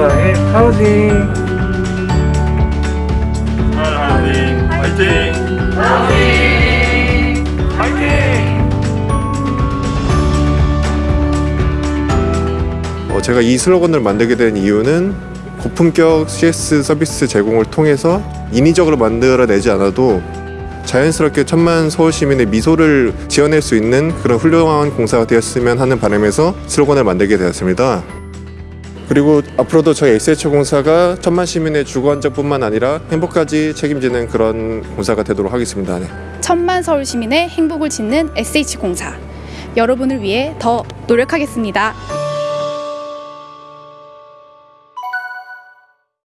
사랑의 하우징 하우징 화이팅 화이팅 어, 제가 이 슬로건을 만들게 된 이유는 고품격 CS 서비스 제공을 통해서 인위적으로 만들어내지 않아도 자연스럽게 천만 서울 시민의 미소를 지어낼 수 있는 그런 훌륭한 공사가 되었으면 하는 바람에서 슬로건을 만들게 되었습니다. 그리고 앞으로도 저희 SH공사가 천만 시민의 주거 안정뿐만 아니라 행복까지 책임지는 그런 공사가 되도록 하겠습니다. 네. 천만 서울 시민의 행복을 짓는 SH공사. 여러분을 위해 더 노력하겠습니다.